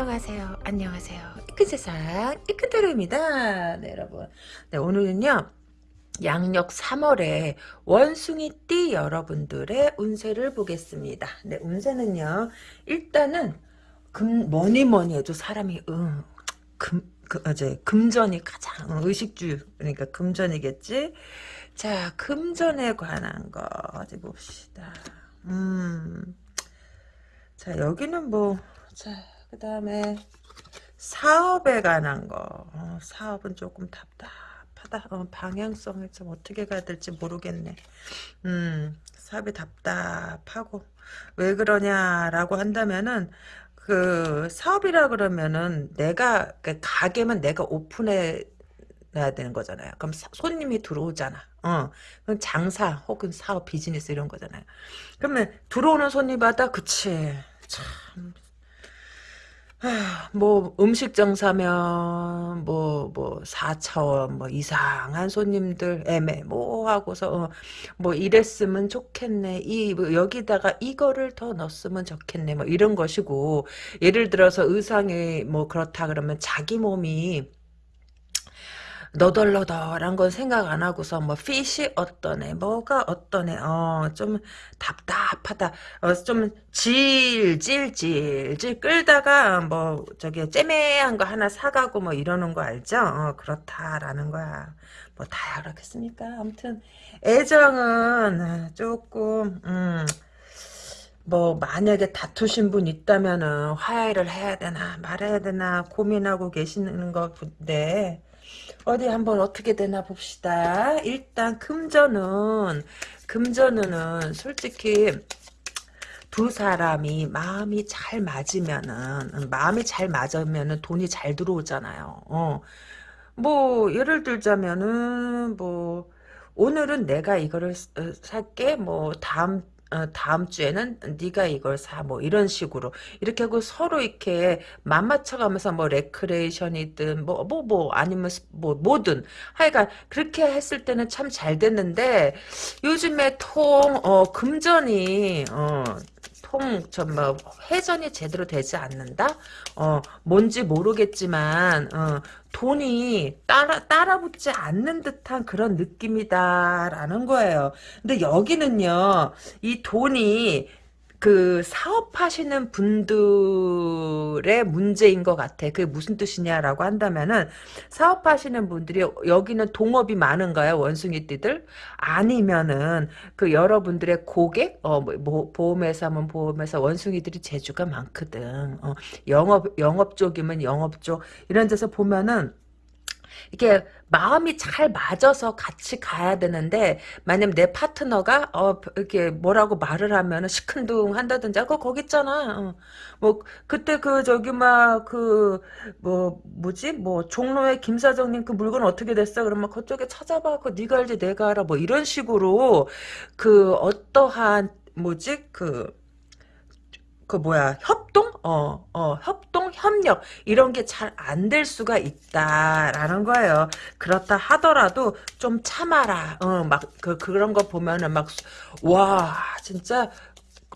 안녕하세요. 안녕하세요. 이큰 세상 이큰대로입니다. 네 여러분. 네 오늘은요. 양력 3월에 원숭이띠 여러분들의 운세를 보겠습니다. 네 운세는요. 일단은 금 뭐니 뭐니 해도 사람이 음, 금 그, 어제 금전이 가장 의식주 그러니까 금전이겠지. 자 금전에 관한 거 어디 봅시다. 음. 자 여기는 뭐 자, 그 다음에 사업에 관한 거. 어, 사업은 조금 답답하다. 어, 방향성을 좀 어떻게 가야 될지 모르겠네. 음, 사업이 답답하고. 왜 그러냐라고 한다면은, 그, 사업이라 그러면은, 내가, 그 가게면 내가 오픈해 놔야 되는 거잖아요. 그럼 사, 손님이 들어오잖아. 어, 그럼 장사 혹은 사업 비즈니스 이런 거잖아요. 그러면 들어오는 손님마다 그치. 참, 뭐 음식점 사면 뭐 뭐 4차원 뭐 이상한 손님들 애매모하고서 어, 뭐 이랬으면 좋겠네. 이 뭐 여기다가 이거를 더 넣었으면 좋겠네. 뭐 이런 것이고 예를 들어서 의상이 뭐 그렇다 그러면 자기 몸이 너덜너덜한 건 생각 안 하고서 뭐 핏이 어떠네 뭐가 어떠네 어 좀 답답하다 어 좀 질질질질 끌다가 뭐 저기 째매한 거 하나 사가고 뭐 이러는 거 알죠 어, 그렇다라는 거야 뭐 다야 그렇겠습니까 아무튼 애정은 조금 음. 뭐 만약에 다투신 분 있다면은 화해를 해야 되나 말아야 되나 고민하고 계시는 건데 어디 한번 어떻게 되나 봅시다. 일단 금전은 금전은 솔직히 두 사람이 마음이 잘 맞으면은 마음이 잘 맞으면은 돈이 잘 들어오잖아요. 어. 뭐 예를 들자면은 뭐 오늘은 내가 이거를 살게 뭐 다음 어, 다음 주에는 네가 이걸 사 뭐 이런 식으로. 이렇게 하고 서로 이렇게 맞맞춰가면서 뭐 레크레이션이든 뭐 뭐뭐 뭐, 뭐, 아니면 뭐 뭐든 하여간 그렇게 했을 때는 참 잘 됐는데 요즘에 통 어, 금전이 어, 통, 저, 뭐, 회전이 제대로 되지 않는다? 어, 뭔지 모르겠지만, 어, 돈이 따라, 따라붙지 않는 듯한 그런 느낌이다라는 거예요. 근데 여기는요, 이 돈이 그 사업하시는 분들의 문제인 것 같아. 그게 무슨 뜻이냐라고 한다면은 사업하시는 분들이 여기는 동업이 많은가요? 원숭이띠들? 아니면은 그 여러분들의 고객? 어, 뭐, 뭐 보험회사면 보험회사 원숭이들이 재주가 많거든. 어, 영업 영업 쪽이면 영업 쪽 이런 데서 보면은 이게 마음이 잘 맞아서 같이 가야 되는데 만약 내 파트너가 어 이렇게 뭐라고 말을 하면 시큰둥 한다든지 아, 그거 거기 있잖아. 어. 뭐 그때 그 저기 막 그 뭐 뭐지 뭐 종로에 김 사장님 그 물건 어떻게 됐어? 그러면 그쪽에 찾아봐. 그 네가 알지 내가 알아. 뭐 이런 식으로 그 어떠한 뭐지 그 그 뭐야 협동 어, 어, 협동, 협력, 이런 게 잘 안 될 수가 있다라는 거예요. 그렇다 하더라도 좀 참아라. 어, 막, 그, 그런 거 보면은 막, 와, 진짜,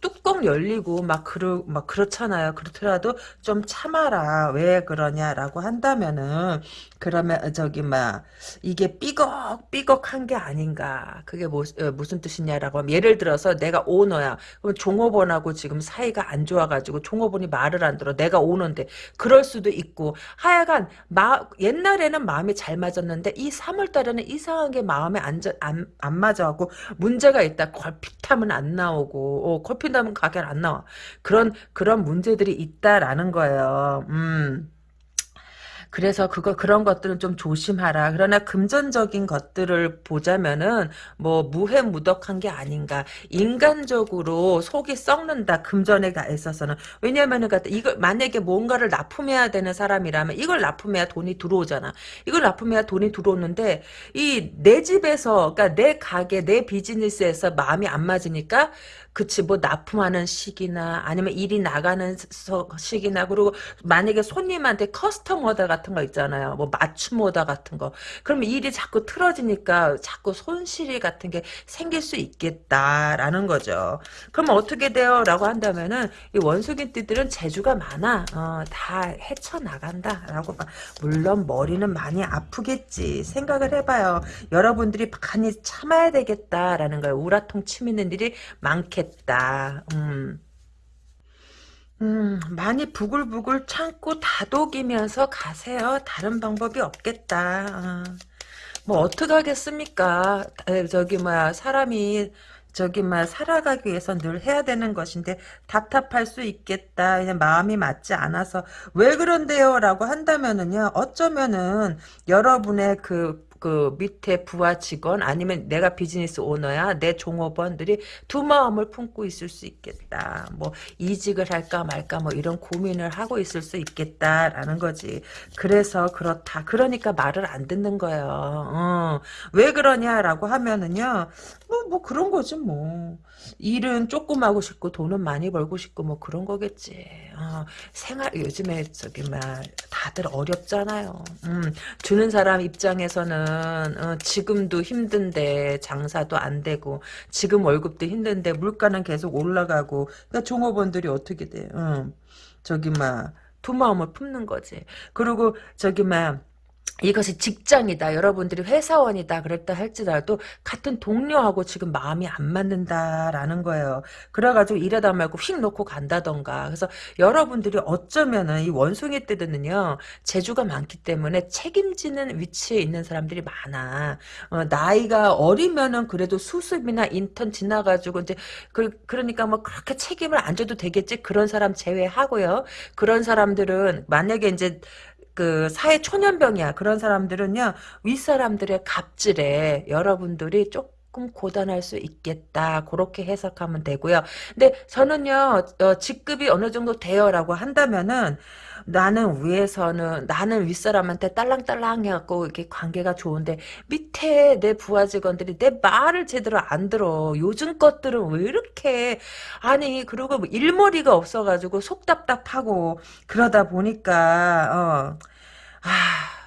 뚜껑 열리고 막 그러 막 그렇잖아요. 그렇더라도 좀 참아라. 왜 그러냐라고 한다면은 그러면 저기 막 이게 삐걱 삐걱한 게 아닌가. 그게 뭐, 어, 무슨 뜻이냐라고 하면 예를 들어서 내가 오너야. 그럼 종업원하고 지금 사이가 안 좋아가지고 종업원이 말을 안 들어. 내가 오는데 그럴 수도 있고 하여간 마, 옛날에는 마음이 잘 맞았는데 이 3월 달에는 이상하게 마음에 안, 안, 안 맞아갖고 문제가 있다. 걸핏하면 안 나오고 어, 걸핏 핀다면 가게를 안 나와. 그런 그런 문제들이 있다라는 거예요. 음. 그래서 그거 그런 것들은 좀 조심하라. 그러나 금전적인 것들을 보자면은 뭐 무해무덕한 게 아닌가. 인간적으로 속이 썩는다. 금전에 있어서는 왜냐면은 이걸 만약에 뭔가를 납품해야 되는 사람이라면 이걸 납품해야 돈이 들어오잖아. 이걸 납품해야 돈이 들어오는데 이 내 집에서 그러니까 내 가게 내 비즈니스에서 마음이 안 맞으니까 그치 뭐 납품하는 시기나 아니면 일이 나가는 시기나 그리고 만약에 손님한테 커스터머다가 같은 거 있잖아요. 뭐 맞춤 오다 같은 거. 그럼 일이 자꾸 틀어지니까 자꾸 손실이 같은 게 생길 수 있겠다라는 거죠. 그럼 어떻게 돼요? 라고 한다면은 이 원숭이띠들은 재주가 많아. 어, 다 헤쳐나간다 라고 봐. 물론 머리는 많이 아프겠지. 생각을 해봐요. 여러분들이 많이 참아야 되겠다라는 거예요. 우라통 치미는 일이 많 겠다. 음. 음, 많이 부글부글 참고 다독이면서 가세요. 다른 방법이 없겠다. 어. 뭐 어떡하겠습니까? 에, 저기 뭐야 사람이 저기 막 살아가기 위해서 늘 해야 되는 것인데 답답할 수 있겠다. 그냥 마음이 맞지 않아서 왜 그런데요라고 한다면은요. 어쩌면은 여러분의 그 그 밑에 부하 직원 아니면 내가 비즈니스 오너야 내 종업원들이 두 마음을 품고 있을 수 있겠다. 뭐 이직을 할까 말까 뭐 이런 고민을 하고 있을 수 있겠다라는 거지. 그래서 그렇다. 그러니까 말을 안 듣는 거예요. 어. 왜 그러냐라고 하면은요. 뭐, 뭐 그런 거지 뭐. 일은 조금 하고 싶고 돈은 많이 벌고 싶고 뭐 그런 거겠지. 어, 생활 요즘에 저기 막 다들 어렵잖아요. 음, 주는 사람 입장에서는 어, 지금도 힘든데 장사도 안 되고 지금 월급도 힘든데 물가는 계속 올라가고 그러니까 종업원들이 어떻게 돼? 어, 저기 막두 마음을 품는 거지. 그리고 저기 막 이것이 직장이다. 여러분들이 회사원이다. 그랬다 할지라도 같은 동료하고 지금 마음이 안 맞는다라는 거예요. 그래가지고 일하다 말고 휙 놓고 간다던가. 그래서 여러분들이 어쩌면은 이 원숭이 떼드는요. 재주가 많기 때문에 책임지는 위치에 있는 사람들이 많아. 어, 나이가 어리면은 그래도 수습이나 인턴 지나가지고 이제 그, 그러니까 뭐 그렇게 책임을 안 져도 되겠지. 그런 사람 제외하고요. 그런 사람들은 만약에 이제 그 사회 초년병이야. 그런 사람들은요. 윗사람들의 갑질에 여러분들이 조금 고단할 수 있겠다. 그렇게 해석하면 되고요. 근데 저는요. 어, 직급이 어느 정도 돼요라고 한다면은 나는 위에서는 나는 윗사람한테 딸랑딸랑 해갖고 이렇게 관계가 좋은데 밑에 내 부하 직원들이 내 말을 제대로 안 들어. 요즘 것들은 왜 이렇게 아니 그리고 뭐 일머리가 없어가지고 속 답답하고 그러다 보니까 어. 아,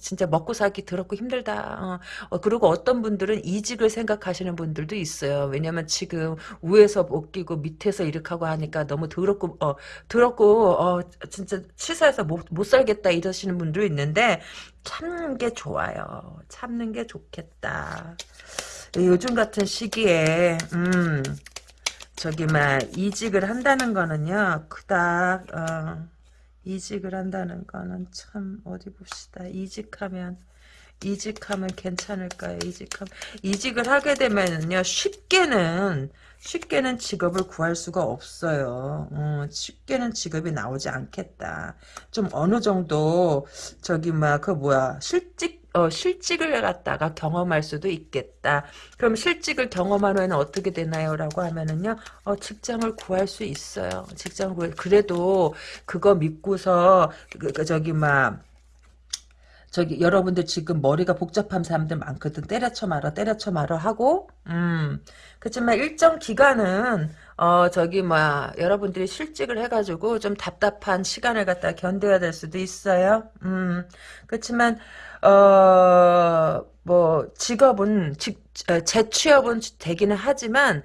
진짜 먹고 살기 더럽고 힘들다. 어, 어, 그리고 어떤 분들은 이직을 생각하시는 분들도 있어요. 왜냐면 지금 위에서 못 끼고 밑에서 이렇게 하고 하니까 너무 더럽고, 어, 더럽고, 어, 진짜 치사해서 못, 못 살겠다 이러시는 분도 있는데, 참는 게 좋아요. 참는 게 좋겠다. 요즘 같은 시기에, 음, 저기, 막, 이직을 한다는 거는요, 그닥, 어, 이직을 한다는 거는 참 어디 봅시다. 이직하면 이직하면 괜찮을까요? 이직하면 이직을 하게 되면은요 쉽게는 쉽게는 직업을 구할 수가 없어요. 어, 쉽게는 직업이 나오지 않겠다. 좀 어느 정도 저기 막그 뭐야 실직 어, 실직을 갖다가 경험할 수도 있겠다. 그럼 실직을 경험한 후에는 어떻게 되나요? 라고 하면은요, 어, 직장을 구할 수 있어요. 직장을 구해. 그래도 그거 믿고서, 그, 그 저기, 막, 저기 여러분들 지금 머리가 복잡한 사람들 많거든. 때려쳐 말아 때려쳐 말아 하고 음. 그렇지만 일정 기간은 어 저기 뭐야 여러분들이 실직을 해가지고 좀 답답한 시간을 갖다 견뎌야 될 수도 있어요. 음. 그렇지만 어 뭐 직업은 직 재취업은 되기는 하지만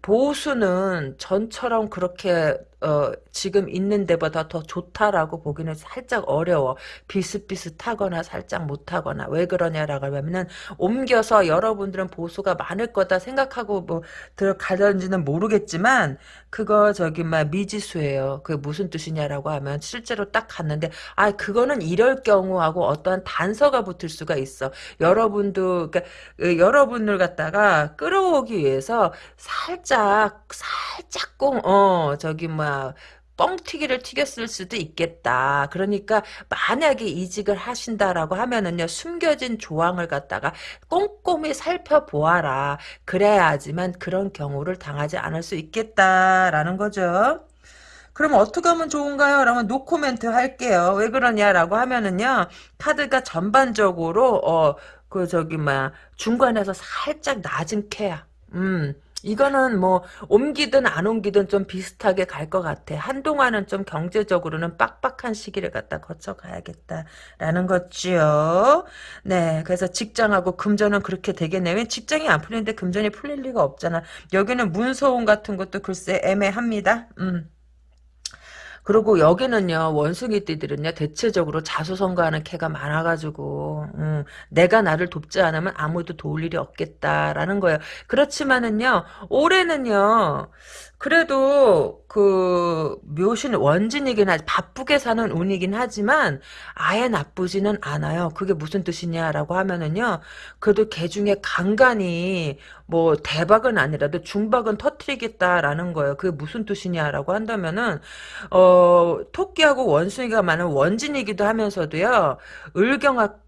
보수는 전처럼 그렇게 어, 지금 있는 데보다 더 좋다라고 보기는 살짝 어려워. 비슷비슷하거나 살짝 못하거나. 왜 그러냐라고 하면은, 옮겨서 여러분들은 보수가 많을 거다 생각하고 뭐, 들어가는지는 모르겠지만, 그거 저기, 막, 미지수예요. 그게 무슨 뜻이냐라고 하면, 실제로 딱 갔는데, 아, 그거는 이럴 경우하고 어떠한 단서가 붙을 수가 있어. 여러분도, 그러니까, 그 여러분을 갖다가 끌어오기 위해서 살 짝, 살짝 꽁, 어, 저기, 뭐, 뻥튀기를 튀겼을 수도 있겠다. 그러니까 만약에 이직을 하신다라고 하면은요. 숨겨진 조항을 갖다가 꼼꼼히 살펴보아라. 그래야지만 그런 경우를 당하지 않을 수 있겠다라는 거죠. 그럼 어떻게 하면 좋은가요? 그러면 노코멘트 할게요. 왜 그러냐라고 하면은요. 카드가 전반적으로 어 그 저기 막 중간에서 살짝 낮은 케야. 음. 이거는 뭐 옮기든 안 옮기든 좀 비슷하게 갈 것 같아. 한동안은 좀 경제적으로는 빡빡한 시기를 갖다 거쳐가야겠다라는 거지요. 네, 그래서 직장하고 금전은 그렇게 되겠네. 왜 직장이 안 풀리는데 금전이 풀릴 리가 없잖아. 여기는 문서운 같은 것도 글쎄 애매합니다. 음. 그리고 여기는요 원숭이띠들은요 대체적으로 자수성가하는 캐가 많아가지고 음, 내가 나를 돕지 않으면 아무도 도울 일이 없겠다라는 거예요. 그렇지만은요 올해는요 그래도 그 묘신 원진이긴 하지 바쁘게 사는 운이긴 하지만 아예 나쁘지는 않아요. 그게 무슨 뜻이냐라고 하면은요. 그래도 개 중에 간간히 뭐 대박은 아니라도 중박은 터트리겠다라는 거예요. 그게 무슨 뜻이냐라고 한다면은 어 토끼하고 원숭이가 많은 원진이기도 하면서도요. 을경합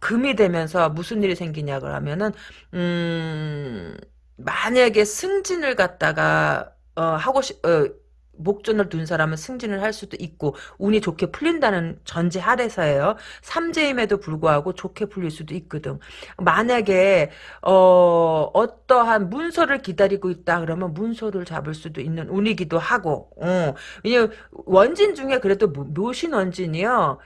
금이 되면서 무슨 일이 생기냐 그러면은 음 만약에 승진을 갖다가 어, 하고 싶, 어, 목전을 둔 사람은 승진을 할 수도 있고 운이 좋게 풀린다는 전제 하에서예요. 삼재임에도 불구하고 좋게 풀릴 수도 있거든. 만약에 어, 어떠한 문서를 기다리고 있다 그러면 문서를 잡을 수도 있는 운이기도 하고 어. 왜냐면 원진 중에 그래도 묘신 원진이요.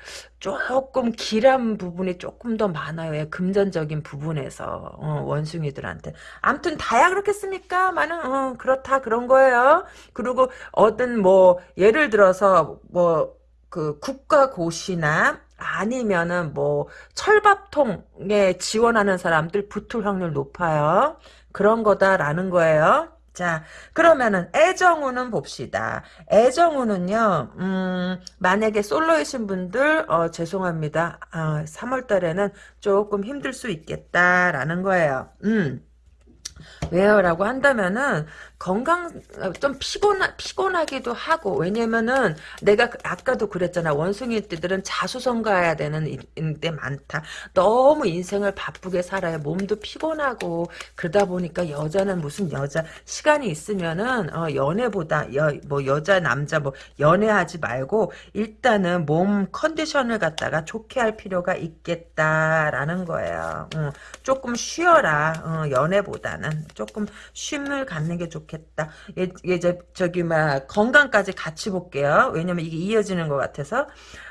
조금 길한 부분이 조금 더 많아요. 예, 금전적인 부분에서 어, 원숭이들한테. 아무튼 다야 그렇겠습니까? 많은 어, 그렇다 그런 거예요. 그리고 어떤 뭐 예를 들어서 뭐 그 국가고시나 아니면은 뭐 철밥통에 지원하는 사람들 붙을 확률 높아요. 그런 거다라는 거예요. 자, 그러면은 애정우는 봅시다. 애정우는요, 음, 만약에 솔로이신 분들, 어, 죄송합니다. 어, 3월 달에는 조금 힘들 수 있겠다라는 거예요. 음. 왜요? 라고 한다면은 건강 좀 피곤 피곤하기도 하고 왜냐면은 내가 그, 아까도 그랬잖아. 원숭이들은 자수성가해야 되는 때 많다. 너무 인생을 바쁘게 살아야 몸도 피곤하고 그러다 보니까 여자는 무슨 여자 시간이 있으면은 어, 연애보다 여, 뭐 여자 남자 뭐 연애하지 말고 일단은 몸 컨디션을 갖다가 좋게 할 필요가 있겠다라는 거예요. 어, 조금 쉬어라. 어, 연애보다는. 조금 쉼을 갖는 게 좋겠다 좋겠다. 예, 예, 저, 저기, 막, 건강까지 같이 볼게요. 왜냐면 이게 이어지는 것 같아서.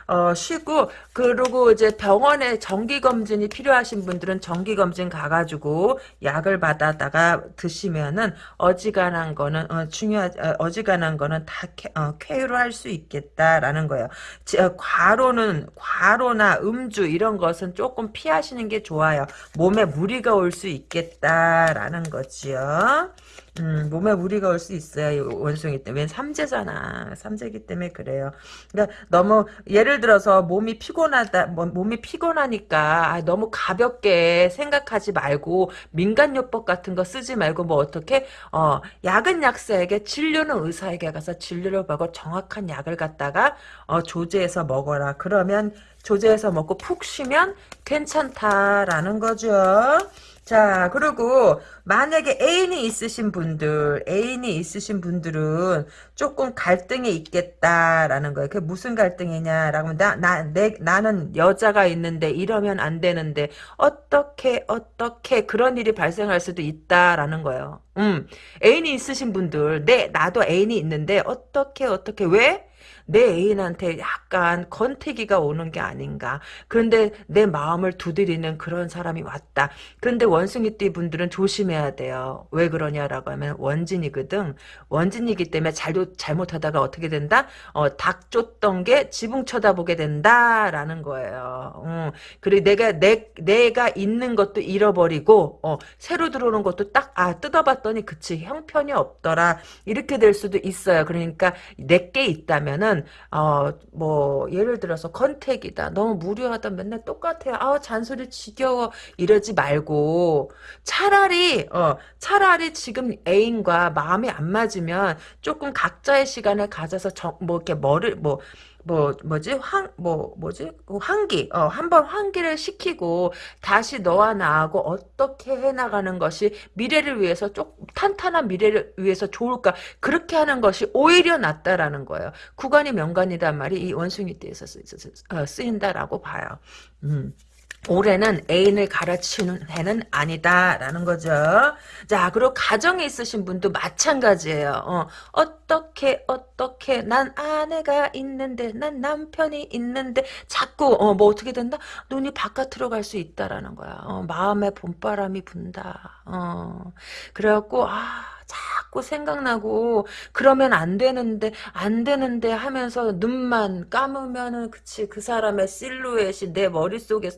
어, 쉬고, 그리고 이제 병원에 정기 검진이 필요하신 분들은 정기 검진 가가지고 약을 받아다가 드시면은 어지간한 거는, 어, 중요하, 어, 어지간한 거는 다 쾌, 어, 쾌유로 할 수 있겠다라는 거예요. 지, 어, 과로는, 과로나 음주 이런 것은 조금 피하시는 게 좋아요. 몸에 무리가 올 수 있겠다라는 거지요. 음, 몸에 무리가 올 수 있어요. 원숭이 때문에. 삼재잖아. 삼재기 때문에 그래요. 그러니까 너무 예를 들어서 몸이 피곤하다. 뭐, 몸이 피곤하니까 아, 너무 가볍게 생각하지 말고 민간요법 같은 거 쓰지 말고 뭐 어떻게 어, 약은 약사에게 진료는 의사에게 가서 진료를 받고 정확한 약을 갖다가 어, 조제해서 먹어라. 그러면 조제해서 먹고 푹 쉬면 괜찮다라는 거죠. 자, 그리고 만약에 애인이 있으신 분들, 애인이 있으신 분들은 조금 갈등이 있겠다라는 거예요. 그게 무슨 갈등이냐라고 나, 나, 내, 나는 여자가 있는데 이러면 안 되는데 어떻게 어떻게 그런 일이 발생할 수도 있다라는 거예요. 음, 애인이 있으신 분들, 내 나도 애인이 있는데 어떻게 어떻게 왜? 내 애인한테 약간 건태기가 오는 게 아닌가. 그런데 내 마음을 두드리는 그런 사람이 왔다. 그런데 원숭이띠 분들은 조심해야 돼요. 왜 그러냐라고 하면 원진이거든. 원진이기 때문에 잘도 잘못하다가 어떻게 된다? 어, 닭 쫓던 게 지붕 쳐다보게 된다라는 거예요. 어, 그리고 내가 내 내가 있는 것도 잃어버리고 어, 새로 들어오는 것도 딱 아 뜯어봤더니 그치 형편이 없더라. 이렇게 될 수도 있어요. 그러니까 내게 있다면은 때는 어뭐 예를 들어서 컨택이다. 너무 무료하다. 맨날 똑같아요. 아 잔소리 지겨워. 이러지 말고. 차라리 어 차라리 지금 애인과 마음이 안 맞으면 조금 각자의 시간을 가져서 정, 뭐 이렇게 뭐를 뭐 뭐 뭐지 황뭐 뭐지 환기 어 한번 환기를 시키고 다시 너와 나하고 어떻게 해나가는 것이 미래를 위해서 좀 탄탄한 미래를 위해서 좋을까 그렇게 하는 것이 오히려 낫다라는 거예요. 구간이 명간이란 말이 이 원숭이 띠에서 쓰, 인다라고 봐요. 음. 올해는 애인을 갈아치우는 해는 아니다라는 거죠. 자, 그리고 가정에 있으신 분도 마찬가지예요. 어, 어떻게 어떻게 난 아내가 있는데 난 남편이 있는데 자꾸 어, 뭐 어떻게 된다? 눈이 바깥으로 갈 수 있다라는 거야. 어, 마음에 봄바람이 분다. 어, 그래갖고 아 자꾸 생각나고 그러면 안 되는데 안 되는데 하면서 눈만 감으면은 그치 그 사람의 실루엣이 내 머릿속에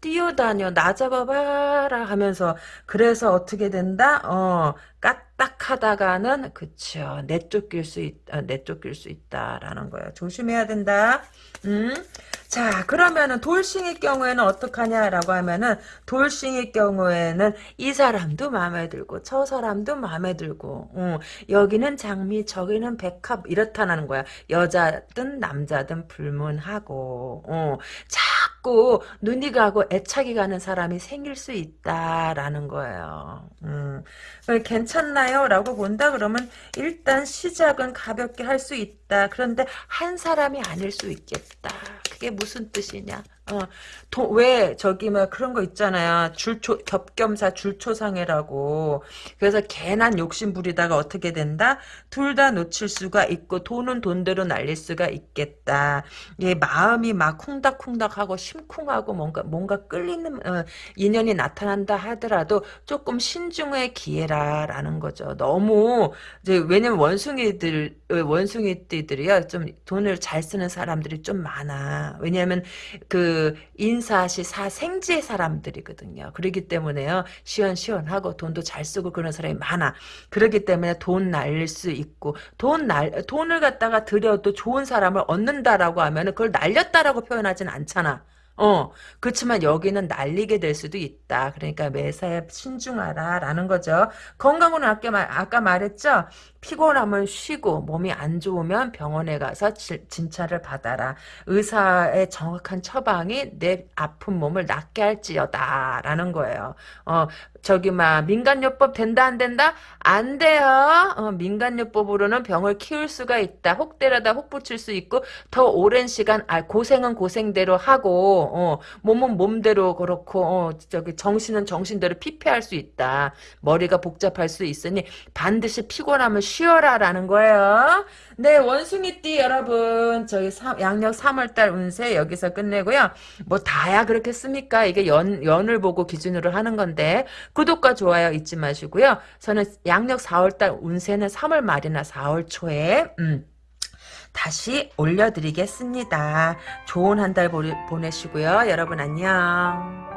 뛰어다녀 나 잡아봐라 하면서 그래서 어떻게 된다? 어 까딱 하다가는 그쵸 내쫓길 수 있다 내쫓길 수 있다라는 거예요. 조심해야 된다. 음. 자 그러면은 돌싱의 경우에는 어떡하냐라고 하면은 돌싱의 경우에는 이 사람도 마음에 들고 저 사람도 마음에 들고 어, 여기는 장미 저기는 백합 이렇다는 거야 여자든 남자든 불문하고 어, 자 꾸 눈이 가고 애착이 가는 사람이 생길 수 있다라는 거예요 음, 괜찮나요? 라고 본다 그러면 일단 시작은 가볍게 할 수 있다 그런데 한 사람이 아닐 수 있겠다 그게 무슨 뜻이냐? 어, 도, 왜 저기 막 그런 거 있잖아요. 줄초 겹겸사 줄초상해라고. 그래서 괜한 욕심 부리다가 어떻게 된다? 둘 다 놓칠 수가 있고 돈은 돈대로 날릴 수가 있겠다. 예, 마음이 막 쿵닥쿵닥하고 심쿵하고 뭔가 뭔가 끌리는 어, 인연이 나타난다 하더라도 조금 신중의 기회라라는 거죠. 너무 이제 왜냐면 원숭이들 원숭이띠들이요 좀 돈을 잘 쓰는 사람들이 좀 많아. 왜냐하면 그 인사시 사생제 사람들이거든요. 그렇기 때문에요. 시원시원하고 돈도 잘 쓰고 그런 사람이 많아. 그렇기 때문에 돈 날릴 수 있고 돈 날 돈을 갖다가 들여도 좋은 사람을 얻는다라고 하면 그걸 날렸다라고 표현하진 않잖아. 어, 그렇지만 여기는 날리게 될 수도 있다. 그러니까 매사에 신중하라라는 거죠. 건강은 아까, 말, 아까 말했죠? 피곤하면 쉬고 몸이 안 좋으면 병원에 가서 지, 진찰을 받아라. 의사의 정확한 처방이 내 아픈 몸을 낫게 할지어다 라는 거예요. 어, 저기 막 민간요법 된다 안 된다? 안 돼요. 어, 민간요법으로는 병을 키울 수가 있다. 혹 때려다 혹 붙일 수 있고 더 오랜 시간 아 고생은 고생대로 하고 어, 몸은 몸대로 그렇고 어, 저기 정신은 정신대로 피폐할 수 있다. 머리가 복잡할 수 있으니 반드시 피곤하면 쉬어라라는 거예요. 네 원숭이띠 여러분 저희 3, 양력 3월달 운세 여기서 끝내고요. 뭐 다야 그렇겠습니까? 이게 연 연을 보고 기준으로 하는 건데 구독과 좋아요 잊지 마시고요. 저는 양력 4월달 운세는 3월 말이나 4월 초에 음. 다시 올려드리겠습니다. 좋은 한 달 보내시고요. 여러분 안녕.